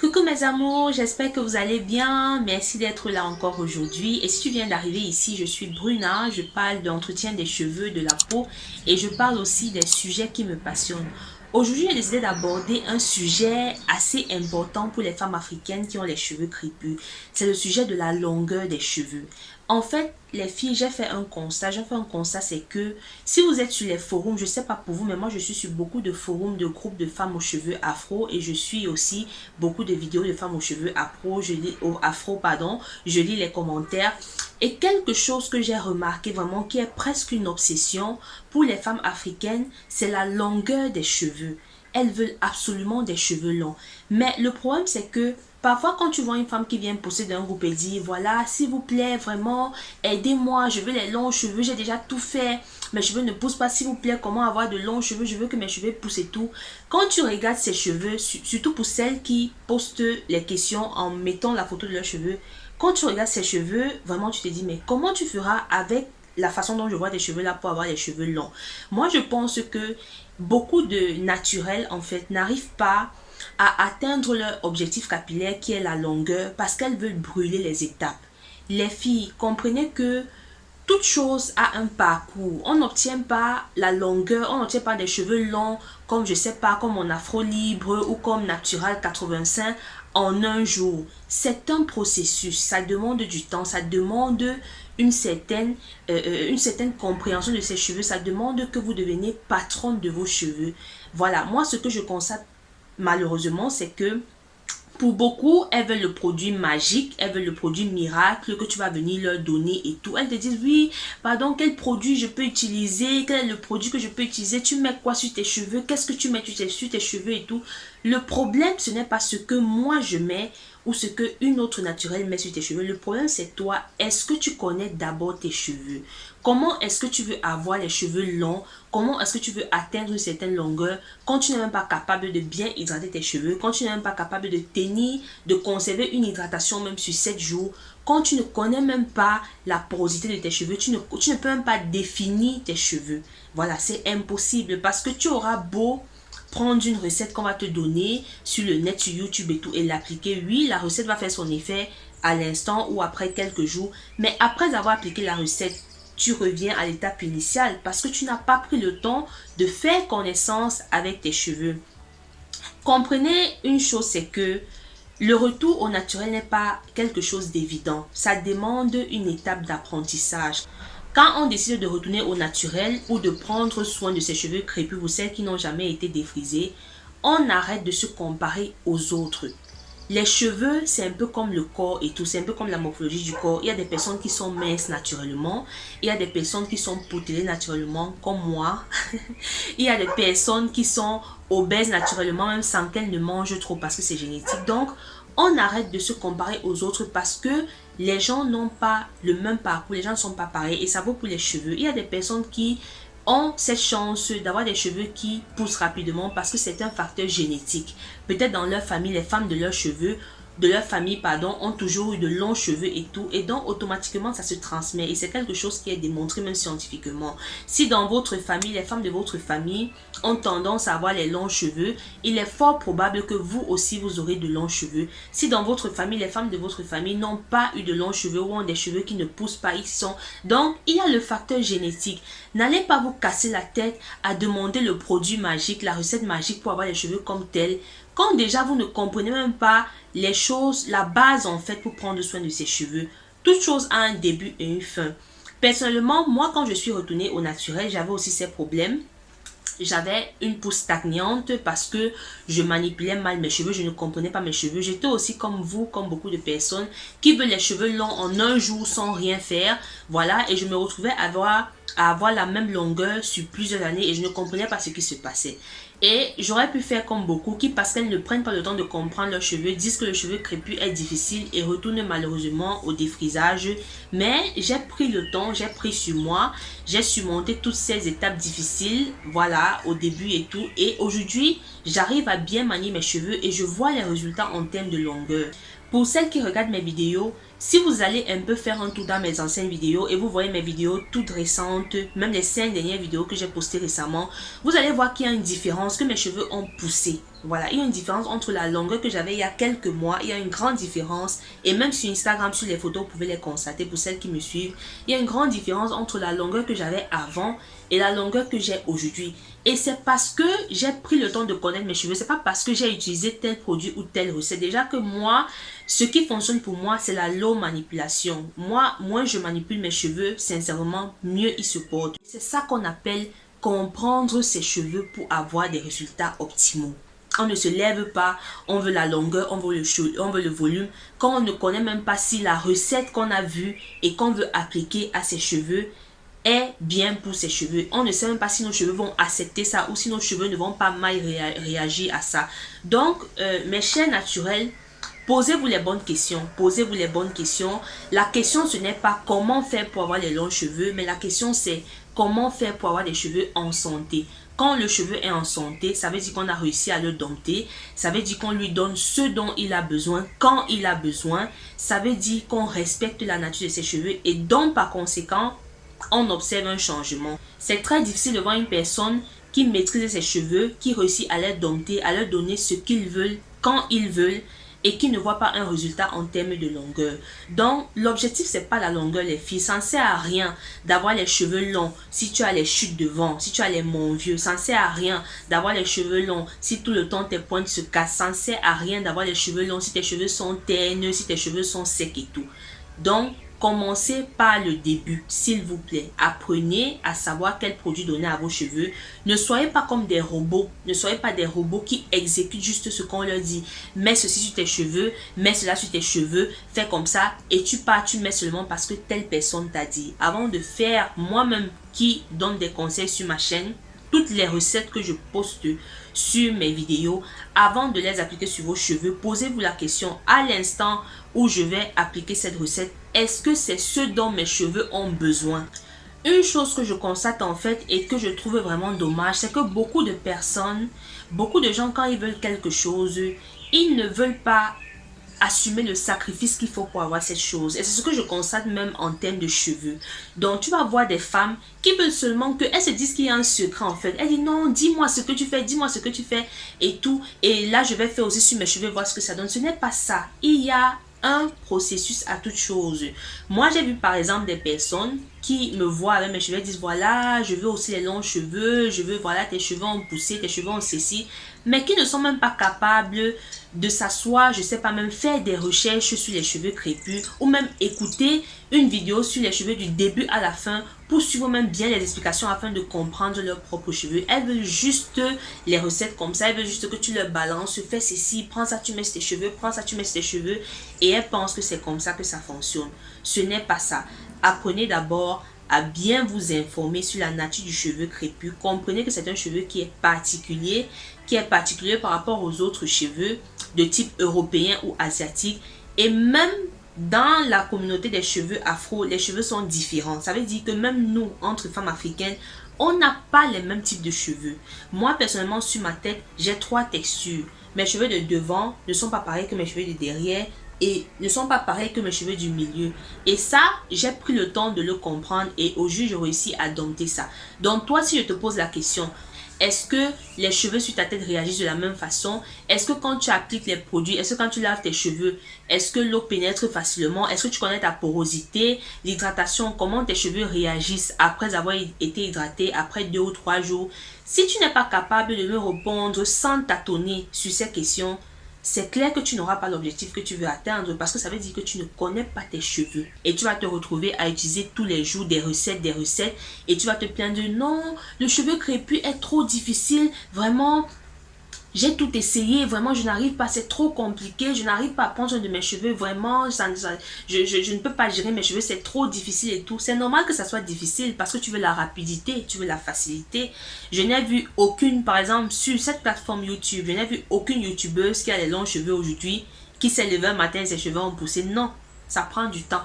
Coucou mes amours, j'espère que vous allez bien. Merci d'être là encore aujourd'hui. Et si tu viens d'arriver ici, je suis Bruna. Je parle d'entretien des cheveux, de la peau et je parle aussi des sujets qui me passionnent. Aujourd'hui, j'ai décidé d'aborder un sujet assez important pour les femmes africaines qui ont les cheveux crépus. C'est le sujet de la longueur des cheveux. En fait, les filles, j'ai fait un constat. J'ai fait un constat, c'est que si vous êtes sur les forums, je sais pas pour vous, mais moi, je suis sur beaucoup de forums de groupes de femmes aux cheveux afro et je suis aussi beaucoup de vidéos de femmes aux cheveux afro. Je lis, afro, pardon. Je lis les commentaires. Et quelque chose que j'ai remarqué vraiment qui est presque une obsession pour les femmes africaines, c'est la longueur des cheveux. Elles veulent absolument des cheveux longs. Mais le problème, c'est que Parfois, quand tu vois une femme qui vient pousser d'un groupe et dit, voilà, s'il vous plaît, vraiment, aidez-moi, je veux les longs cheveux, j'ai déjà tout fait, mes cheveux ne poussent pas, s'il vous plaît, comment avoir de longs cheveux, je veux que mes cheveux poussent et tout. Quand tu regardes ces cheveux, surtout pour celles qui postent les questions en mettant la photo de leurs cheveux, quand tu regardes ces cheveux, vraiment, tu te dis, mais comment tu feras avec la façon dont je vois des cheveux là pour avoir les cheveux longs Moi, je pense que beaucoup de naturels, en fait, n'arrivent pas à atteindre leur objectif capillaire qui est la longueur parce qu'elles veulent brûler les étapes. Les filles, comprenez que toute chose a un parcours. On n'obtient pas la longueur, on n'obtient pas des cheveux longs comme je sais pas, comme mon afro libre ou comme natural 85 en un jour. C'est un processus, ça demande du temps, ça demande une certaine, euh, euh, une certaine compréhension de ses cheveux, ça demande que vous deveniez patronne de vos cheveux. Voilà, moi ce que je constate malheureusement, c'est que pour beaucoup, elles veulent le produit magique, elles veulent le produit miracle que tu vas venir leur donner et tout. Elles te disent, oui, pardon, quel produit je peux utiliser, quel est le produit que je peux utiliser, tu mets quoi sur tes cheveux, qu'est-ce que tu mets sur tes cheveux et tout? Le problème, ce n'est pas ce que moi je mets ou ce que une autre naturelle met sur tes cheveux. Le problème, c'est toi. Est-ce que tu connais d'abord tes cheveux? Comment est-ce que tu veux avoir les cheveux longs? Comment est-ce que tu veux atteindre une certaine longueur? Quand tu n'es même pas capable de bien hydrater tes cheveux Quand tu n'es même pas capable de tenir, de conserver une hydratation même sur 7 jours Quand tu ne connais même pas la porosité de tes cheveux Tu ne, tu ne peux même pas définir tes cheveux Voilà, c'est impossible parce que tu auras beau prendre une recette qu'on va te donner sur le net, sur YouTube et tout, et l'appliquer. Oui, la recette va faire son effet à l'instant ou après quelques jours. Mais après avoir appliqué la recette, tu reviens à l'étape initiale parce que tu n'as pas pris le temps de faire connaissance avec tes cheveux. Comprenez une chose, c'est que le retour au naturel n'est pas quelque chose d'évident. Ça demande une étape d'apprentissage. Quand on décide de retourner au naturel ou de prendre soin de ses cheveux crépus ou celles qui n'ont jamais été défrisés, on arrête de se comparer aux autres. Les cheveux, c'est un peu comme le corps et tout, c'est un peu comme la morphologie du corps. Il y a des personnes qui sont minces naturellement, il y a des personnes qui sont poutelées naturellement, comme moi. il y a des personnes qui sont obèses naturellement, même sans qu'elles ne mangent trop parce que c'est génétique. Donc, on arrête de se comparer aux autres parce que les gens n'ont pas le même parcours, les gens ne sont pas pareils et ça vaut pour les cheveux. Il y a des personnes qui ont cette chance d'avoir des cheveux qui poussent rapidement parce que c'est un facteur génétique. Peut-être dans leur famille, les femmes de leurs cheveux de leur famille, pardon, ont toujours eu de longs cheveux et tout. Et donc, automatiquement, ça se transmet. Et c'est quelque chose qui est démontré même scientifiquement. Si dans votre famille, les femmes de votre famille ont tendance à avoir les longs cheveux, il est fort probable que vous aussi, vous aurez de longs cheveux. Si dans votre famille, les femmes de votre famille n'ont pas eu de longs cheveux ou ont des cheveux qui ne poussent pas, ils sont... Donc, il y a le facteur génétique. N'allez pas vous casser la tête à demander le produit magique, la recette magique pour avoir les cheveux comme tel. Quand déjà vous ne comprenez même pas les choses, la base en fait pour prendre soin de ses cheveux. Toute chose a un début et une fin. Personnellement, moi quand je suis retournée au naturel, j'avais aussi ces problèmes. J'avais une pousse stagnante parce que je manipulais mal mes cheveux, je ne comprenais pas mes cheveux. J'étais aussi comme vous, comme beaucoup de personnes qui veulent les cheveux longs en un jour sans rien faire. Voilà, et je me retrouvais à avoir, à avoir la même longueur sur plusieurs années et je ne comprenais pas ce qui se passait. Et j'aurais pu faire comme beaucoup qui, parce qu'elles ne prennent pas le temps de comprendre leurs cheveux, disent que le cheveu crépus est difficile et retournent malheureusement au défrisage. Mais j'ai pris le temps, j'ai pris sur moi, j'ai surmonté toutes ces étapes difficiles, voilà, au début et tout. Et aujourd'hui, j'arrive à bien manier mes cheveux et je vois les résultats en termes de longueur. Pour celles qui regardent mes vidéos, si vous allez un peu faire un tour dans mes anciennes vidéos et vous voyez mes vidéos toutes récentes, même les 5 dernières vidéos que j'ai postées récemment, vous allez voir qu'il y a une différence, que mes cheveux ont poussé. Voilà, il y a une différence entre la longueur que j'avais il y a quelques mois. Il y a une grande différence. Et même sur Instagram, sur les photos, vous pouvez les constater pour celles qui me suivent. Il y a une grande différence entre la longueur que j'avais avant et la longueur que j'ai aujourd'hui. Et c'est parce que j'ai pris le temps de connaître mes cheveux. C'est pas parce que j'ai utilisé tel produit ou telle recette. Déjà que moi, ce qui fonctionne pour moi, c'est la manipulation. Moi, moins je manipule mes cheveux, sincèrement, mieux ils se portent. C'est ça qu'on appelle comprendre ses cheveux pour avoir des résultats optimaux. On ne se lève pas, on veut la longueur, on veut le, on veut le volume. Quand on ne connaît même pas si la recette qu'on a vue et qu'on veut appliquer à ses cheveux est bien pour ses cheveux. On ne sait même pas si nos cheveux vont accepter ça ou si nos cheveux ne vont pas mal réagir à ça. Donc, euh, mes chers naturels, posez-vous les bonnes questions. Posez-vous les bonnes questions. La question, ce n'est pas comment faire pour avoir les longs cheveux, mais la question, c'est comment faire pour avoir des cheveux en santé. Quand le cheveu est en santé, ça veut dire qu'on a réussi à le dompter. Ça veut dire qu'on lui donne ce dont il a besoin, quand il a besoin. Ça veut dire qu'on respecte la nature de ses cheveux et donc par conséquent, on observe un changement. C'est très difficile de voir une personne qui maîtrise ses cheveux, qui réussit à les dompter, à leur donner ce qu'ils veulent, quand ils veulent, et qui ne voit pas un résultat en termes de longueur. Donc, l'objectif, c'est pas la longueur, les filles. Ça ne sert à rien d'avoir les cheveux longs si tu as les chutes devant, si tu as les mon vieux. Ça ne sert à rien d'avoir les cheveux longs si tout le temps tes pointes se cassent. Ça ne sert à rien d'avoir les cheveux longs si tes cheveux sont terneux, si tes cheveux sont secs et tout. Donc, Commencez par le début, s'il vous plaît. Apprenez à savoir quel produit donner à vos cheveux. Ne soyez pas comme des robots. Ne soyez pas des robots qui exécutent juste ce qu'on leur dit. Mets ceci sur tes cheveux, mets cela sur tes cheveux, fais comme ça et tu pars, tu mets seulement parce que telle personne t'a dit. Avant de faire moi-même qui donne des conseils sur ma chaîne, toutes les recettes que je poste sur mes vidéos, avant de les appliquer sur vos cheveux, posez-vous la question à l'instant où je vais appliquer cette recette, est-ce que c'est ce dont mes cheveux ont besoin? Une chose que je constate en fait et que je trouve vraiment dommage, c'est que beaucoup de personnes, beaucoup de gens quand ils veulent quelque chose, ils ne veulent pas assumer le sacrifice qu'il faut pour avoir cette chose. Et c'est ce que je constate même en termes de cheveux. Donc, tu vas voir des femmes qui veulent seulement que elles se disent qu'il y a un secret en fait. Elles disent non, dis-moi ce que tu fais, dis-moi ce que tu fais et tout. Et là, je vais faire aussi sur mes cheveux, voir ce que ça donne. Ce n'est pas ça. Il y a un processus à toute chose. Moi, j'ai vu par exemple des personnes qui me voient avec mes cheveux et disent voilà, je veux aussi les longs cheveux, je veux voilà, tes cheveux ont poussé, tes cheveux ont ceci, mais qui ne sont même pas capables de s'asseoir, je sais pas, même faire des recherches sur les cheveux crépus ou même écouter une vidéo sur les cheveux du début à la fin pour suivre même bien les explications afin de comprendre leurs propres cheveux. Elles veulent juste les recettes comme ça, elles veulent juste que tu leur balances, fais ceci, prends ça, tu mets tes cheveux, prends ça, tu mets tes cheveux et elles pensent que c'est comme ça que ça fonctionne. Ce n'est pas ça. Apprenez d'abord à bien vous informer sur la nature du cheveu crépus. Comprenez que c'est un cheveu qui est particulier, qui est particulier par rapport aux autres cheveux de type européen ou asiatique. Et même dans la communauté des cheveux afro, les cheveux sont différents. Ça veut dire que même nous, entre femmes africaines, on n'a pas les mêmes types de cheveux. Moi, personnellement, sur ma tête, j'ai trois textures. Mes cheveux de devant ne sont pas pareils que mes cheveux de derrière et ne sont pas pareils que mes cheveux du milieu. Et ça, j'ai pris le temps de le comprendre et au juge, j'ai réussi à dompter ça. Donc toi, si je te pose la question, est-ce que les cheveux sur ta tête réagissent de la même façon? Est-ce que quand tu appliques les produits, est-ce que quand tu laves tes cheveux, est-ce que l'eau pénètre facilement? Est-ce que tu connais ta porosité, l'hydratation, comment tes cheveux réagissent après avoir été hydratés, après deux ou trois jours? Si tu n'es pas capable de me répondre sans tâtonner sur ces questions, c'est clair que tu n'auras pas l'objectif que tu veux atteindre parce que ça veut dire que tu ne connais pas tes cheveux. Et tu vas te retrouver à utiliser tous les jours des recettes, des recettes. Et tu vas te plaindre, non, le cheveu crépus est trop difficile. Vraiment, j'ai tout essayé, vraiment je n'arrive pas, c'est trop compliqué, je n'arrive pas à prendre soin de mes cheveux, vraiment, ça, je, je, ne peux pas gérer mes cheveux, c'est trop difficile et tout. C'est normal que ça soit difficile parce que tu veux la rapidité, tu veux la facilité. Je n'ai vu aucune, par exemple, sur cette plateforme YouTube, je n'ai vu aucune youtubeuse qui a les longs cheveux aujourd'hui, qui s'est levée un matin et ses cheveux ont poussé. Non, ça prend du temps.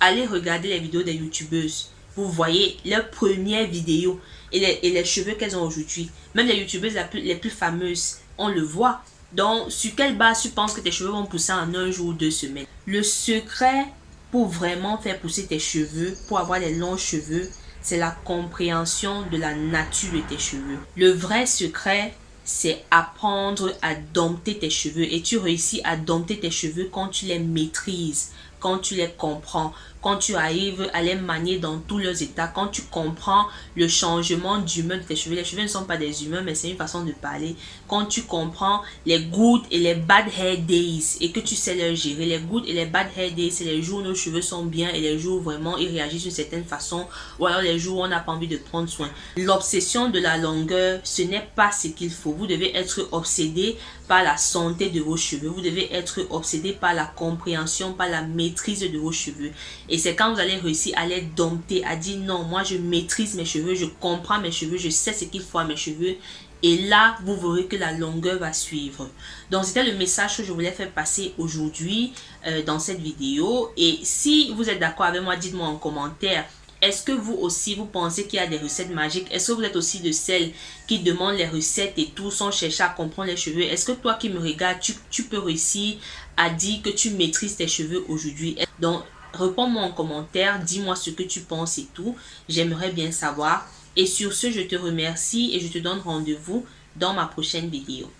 Allez regarder les vidéos des youtubeuses vous voyez leurs premières vidéos et les, cheveux qu'elles ont aujourd'hui. Même les youtubeuses les plus fameuses, on le voit. Donc, sur quelle base tu penses que tes cheveux vont pousser en un jour ou deux semaines? Le secret pour vraiment faire pousser tes cheveux, pour avoir les longs cheveux, c'est la compréhension de la nature de tes cheveux. Le vrai secret, c'est apprendre à dompter tes cheveux. Et tu réussis à dompter tes cheveux quand tu les maîtrises, quand tu les comprends, quand tu arrives à les manier dans tous leurs états, quand tu comprends le changement d'humeur de tes cheveux. Les cheveux ne sont pas des humains, mais c'est une façon de parler. Quand tu comprends les good et les bad hair days et que tu sais les gérer. Les good et les bad hair days, c'est les jours où nos cheveux sont bien et les jours où vraiment ils réagissent d'une certaine façon ou alors les jours où on n'a pas envie de prendre soin. L'obsession de la longueur, ce n'est pas ce qu'il faut. Vous devez être obsédé par la santé de vos cheveux. Vous devez être obsédé par la compréhension, par la maîtrise de vos cheveux. Et c'est quand vous allez réussir à les dompter, à dire non, moi je maîtrise mes cheveux, je comprends mes cheveux, je sais ce qu'il faut à mes cheveux. Et là, vous verrez que la longueur va suivre. Donc, c'était le message que je voulais faire passer aujourd'hui euh, dans cette vidéo. Et si vous êtes d'accord avec moi, dites-moi en commentaire est-ce que vous aussi, vous pensez qu'il y a des recettes magiques? Est-ce que vous êtes aussi de celles qui demandent les recettes et tout sans chercher à comprendre les cheveux? Est-ce que toi qui me regardes, tu, tu, peux réussir à dire que tu maîtrises tes cheveux aujourd'hui? Donc, réponds-moi en commentaire, dis-moi ce que tu penses et tout. J'aimerais bien savoir. Et sur ce, je te remercie et je te donne rendez-vous dans ma prochaine vidéo.